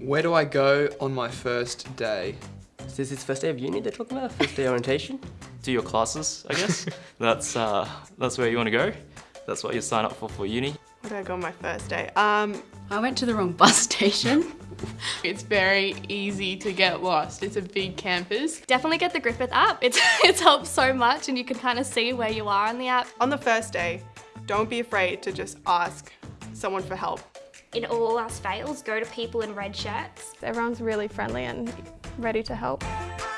Where do I go on my first day? Is this his first day of uni they're talking about? First day orientation? Do your classes, I guess. that's uh, that's where you want to go. That's what you sign up for for uni. Where did I go on my first day? Um, I went to the wrong bus station. It's very easy to get lost. It's a big campus. Definitely get the Griffith app. It's, it's helped so much and you can kind of see where you are on the app. on the first day, don't be afraid to just ask someone for help. In all our fails, go to people in red shirts. Everyone's really friendly and ready to help. I